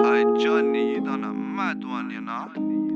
I journeyed on a mad one, you know.